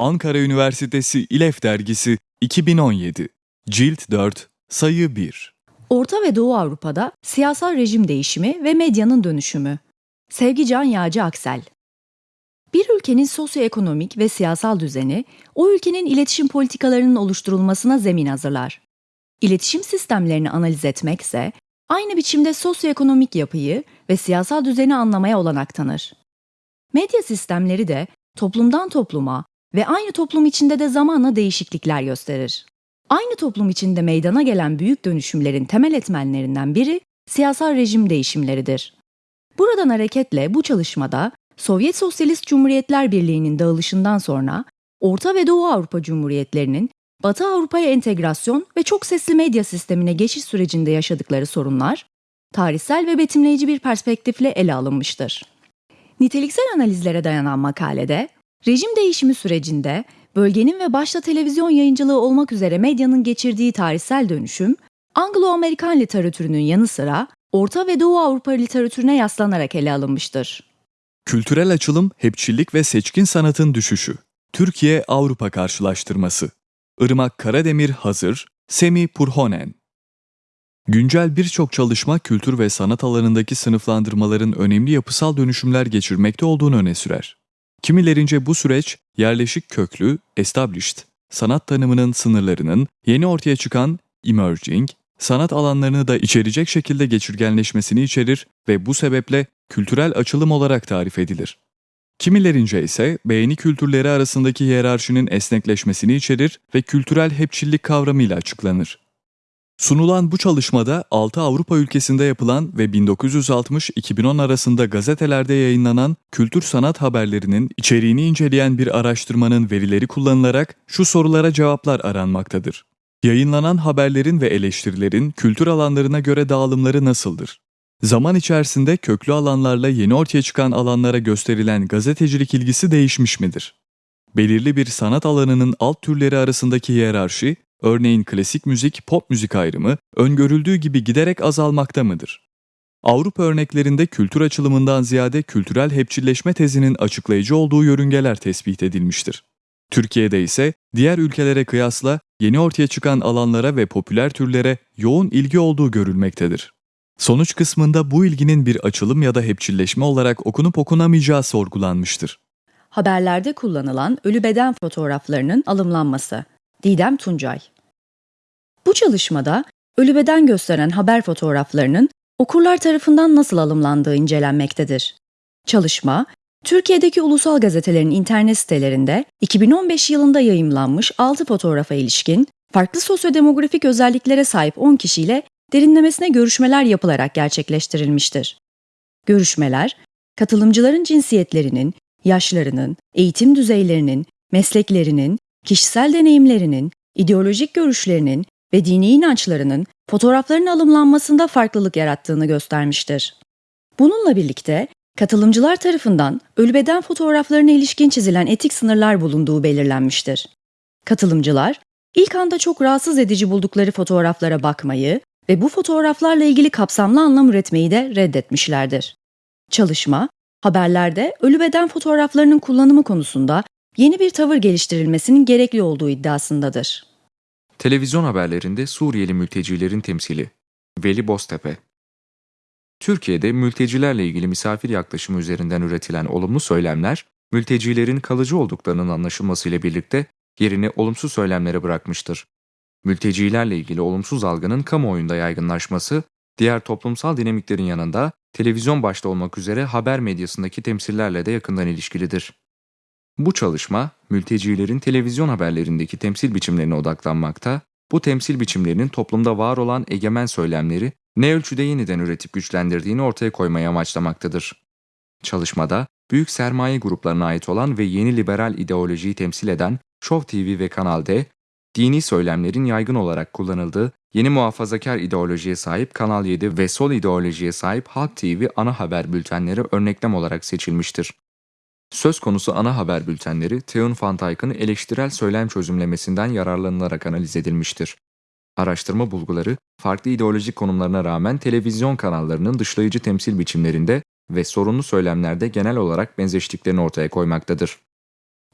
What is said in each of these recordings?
Ankara Üniversitesi İLEF Dergisi 2017 Cilt 4 Sayı 1 Orta ve Doğu Avrupa'da siyasal rejim değişimi ve medyanın dönüşümü. Sevgican Yağcı Aksel Bir ülkenin sosyoekonomik ve siyasal düzeni, o ülkenin iletişim politikalarının oluşturulmasına zemin hazırlar. İletişim sistemlerini analiz etmekse, aynı biçimde sosyoekonomik yapıyı ve siyasal düzeni anlamaya olanak tanır. Medya sistemleri de toplumdan topluma ve aynı toplum içinde de zamanla değişiklikler gösterir. Aynı toplum içinde meydana gelen büyük dönüşümlerin temel etmenlerinden biri siyasal rejim değişimleridir. Buradan hareketle bu çalışmada Sovyet Sosyalist Cumhuriyetler Birliği'nin dağılışından sonra Orta ve Doğu Avrupa Cumhuriyetlerinin Batı Avrupa'ya entegrasyon ve çok sesli medya sistemine geçiş sürecinde yaşadıkları sorunlar, tarihsel ve betimleyici bir perspektifle ele alınmıştır. Niteliksel analizlere dayanan makalede, rejim değişimi sürecinde bölgenin ve başta televizyon yayıncılığı olmak üzere medyanın geçirdiği tarihsel dönüşüm, Anglo-Amerikan literatürünün yanı sıra Orta ve Doğu Avrupa literatürüne yaslanarak ele alınmıştır. Kültürel açılım, hepçillik ve seçkin sanatın düşüşü. Türkiye-Avrupa karşılaştırması. Irmak Karademir hazır, Semi Purhonen. Güncel birçok çalışma kültür ve sanat alanındaki sınıflandırmaların önemli yapısal dönüşümler geçirmekte olduğunu öne sürer. Kimilerince bu süreç yerleşik köklü, established, sanat tanımının sınırlarının yeni ortaya çıkan emerging, sanat alanlarını da içerecek şekilde geçirgenleşmesini içerir ve bu sebeple kültürel açılım olarak tarif edilir. Kimilerince ise beğeni kültürleri arasındaki hiyerarşinin esnekleşmesini içerir ve kültürel hepçillik kavramıyla açıklanır. Sunulan bu çalışmada 6 Avrupa ülkesinde yapılan ve 1960-2010 arasında gazetelerde yayınlanan kültür sanat haberlerinin içeriğini inceleyen bir araştırmanın verileri kullanılarak şu sorulara cevaplar aranmaktadır. Yayınlanan haberlerin ve eleştirilerin kültür alanlarına göre dağılımları nasıldır? Zaman içerisinde köklü alanlarla yeni ortaya çıkan alanlara gösterilen gazetecilik ilgisi değişmiş midir? Belirli bir sanat alanının alt türleri arasındaki hiyerarşi, örneğin klasik müzik, pop müzik ayrımı, öngörüldüğü gibi giderek azalmakta mıdır? Avrupa örneklerinde kültür açılımından ziyade kültürel hepçilleşme tezinin açıklayıcı olduğu yörüngeler tespit edilmiştir. Türkiye'de ise diğer ülkelere kıyasla yeni ortaya çıkan alanlara ve popüler türlere yoğun ilgi olduğu görülmektedir. Sonuç kısmında bu ilginin bir açılım ya da hepçilleşme olarak okunup okunamayacağı sorgulanmıştır. Haberlerde kullanılan ölü beden fotoğraflarının alımlanması. Didem Tuncay Bu çalışmada ölü beden gösteren haber fotoğraflarının okurlar tarafından nasıl alımlandığı incelenmektedir. Çalışma, Türkiye'deki ulusal gazetelerin internet sitelerinde 2015 yılında yayımlanmış 6 fotoğrafa ilişkin farklı sosyodemografik özelliklere sahip 10 kişiyle derinlemesine görüşmeler yapılarak gerçekleştirilmiştir. Görüşmeler, katılımcıların cinsiyetlerinin, yaşlarının, eğitim düzeylerinin, mesleklerinin, kişisel deneyimlerinin, ideolojik görüşlerinin ve dini inançlarının fotoğrafların alımlanmasında farklılık yarattığını göstermiştir. Bununla birlikte katılımcılar tarafından ölü beden fotoğraflarına ilişkin çizilen etik sınırlar bulunduğu belirlenmiştir. Katılımcılar, ilk anda çok rahatsız edici buldukları fotoğraflara bakmayı ve bu fotoğraflarla ilgili kapsamlı anlam üretmeyi de reddetmişlerdir. Çalışma, haberlerde ölü beden fotoğraflarının kullanımı konusunda yeni bir tavır geliştirilmesinin gerekli olduğu iddiasındadır. Televizyon haberlerinde Suriyeli mültecilerin temsili Veli Boztepe Türkiye'de mültecilerle ilgili misafir yaklaşımı üzerinden üretilen olumlu söylemler, mültecilerin kalıcı olduklarının anlaşılmasıyla birlikte yerini olumsuz söylemlere bırakmıştır. Mültecilerle ilgili olumsuz algının kamuoyunda yaygınlaşması, diğer toplumsal dinamiklerin yanında televizyon başta olmak üzere haber medyasındaki temsillerle de yakından ilişkilidir. Bu çalışma, mültecilerin televizyon haberlerindeki temsil biçimlerine odaklanmakta, bu temsil biçimlerinin toplumda var olan egemen söylemleri ne ölçüde yeniden üretip güçlendirdiğini ortaya koymayı amaçlamaktadır. Çalışmada, büyük sermaye gruplarına ait olan ve yeni liberal ideolojiyi temsil eden Show TV ve Kanal D, dini söylemlerin yaygın olarak kullanıldığı yeni muhafazakar ideolojiye sahip Kanal 7 ve sol ideolojiye sahip Halk TV ana haber bültenleri örneklem olarak seçilmiştir. Söz konusu ana haber bültenleri Theun van Dijk'ın eleştirel söylem çözümlemesinden yararlanılarak analiz edilmiştir. Araştırma bulguları, farklı ideolojik konumlarına rağmen televizyon kanallarının dışlayıcı temsil biçimlerinde ve sorunlu söylemlerde genel olarak benzeştiklerini ortaya koymaktadır.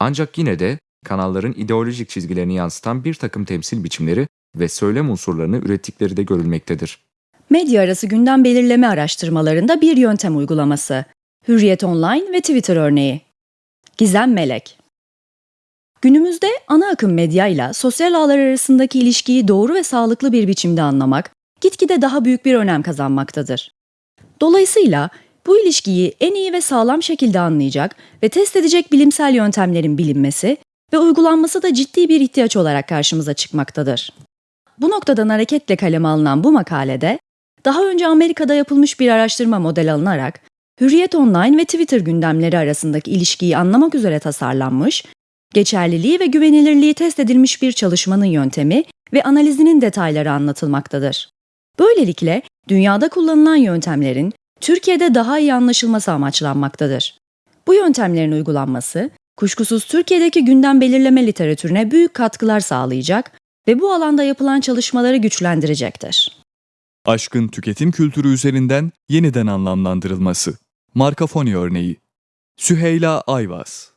Ancak yine de kanalların ideolojik çizgilerini yansıtan bir takım temsil biçimleri ve söylem unsurlarını ürettikleri de görülmektedir. Medya arası gündem belirleme araştırmalarında bir yöntem uygulaması. Hürriyet Online ve Twitter örneği. Gizem Melek Günümüzde ana akım medya ile sosyal ağlar arasındaki ilişkiyi doğru ve sağlıklı bir biçimde anlamak gitgide daha büyük bir önem kazanmaktadır. Dolayısıyla bu ilişkiyi en iyi ve sağlam şekilde anlayacak ve test edecek bilimsel yöntemlerin bilinmesi ve uygulanması da ciddi bir ihtiyaç olarak karşımıza çıkmaktadır. Bu noktadan hareketle kaleme alınan bu makalede, daha önce Amerika'da yapılmış bir araştırma model alınarak, Hürriyet Online ve Twitter gündemleri arasındaki ilişkiyi anlamak üzere tasarlanmış, geçerliliği ve güvenilirliği test edilmiş bir çalışmanın yöntemi ve analizinin detayları anlatılmaktadır. Böylelikle dünyada kullanılan yöntemlerin Türkiye'de daha iyi anlaşılması amaçlanmaktadır. Bu yöntemlerin uygulanması, kuşkusuz Türkiye'deki gündem belirleme literatürüne büyük katkılar sağlayacak ve bu alanda yapılan çalışmaları güçlendirecektir. Aşkın tüketim kültürü üzerinden yeniden anlamlandırılması. Markafoni örneği. Süheyla Ayvaz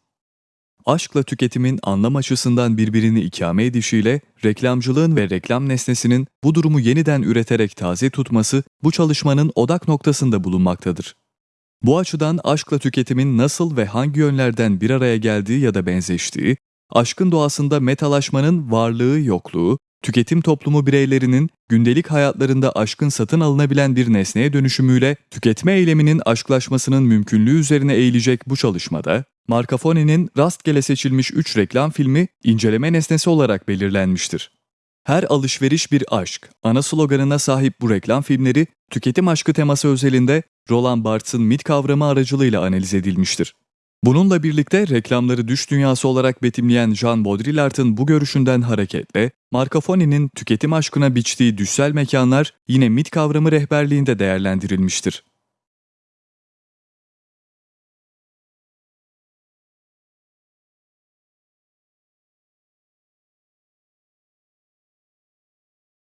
Aşkla tüketimin anlam açısından birbirini ikame edişiyle reklamcılığın ve reklam nesnesinin bu durumu yeniden üreterek taze tutması bu çalışmanın odak noktasında bulunmaktadır. Bu açıdan aşkla tüketimin nasıl ve hangi yönlerden bir araya geldiği ya da benzeştiği, aşkın doğasında metalaşmanın varlığı yokluğu, tüketim toplumu bireylerinin gündelik hayatlarında aşkın satın alınabilen bir nesneye dönüşümüyle tüketme eyleminin aşklaşmasının mümkünlüğü üzerine eğilecek bu çalışmada, Marcafoni'nin rastgele seçilmiş 3 reklam filmi inceleme nesnesi olarak belirlenmiştir. Her alışveriş bir aşk, ana sloganına sahip bu reklam filmleri, tüketim aşkı teması özelinde Roland Barthes'ın mit kavramı aracılığıyla analiz edilmiştir. Bununla birlikte reklamları düş dünyası olarak betimleyen Jean Baudrillard'ın bu görüşünden hareketle, Marcafoni'nin tüketim aşkına biçtiği düşsel mekanlar yine mit kavramı rehberliğinde değerlendirilmiştir.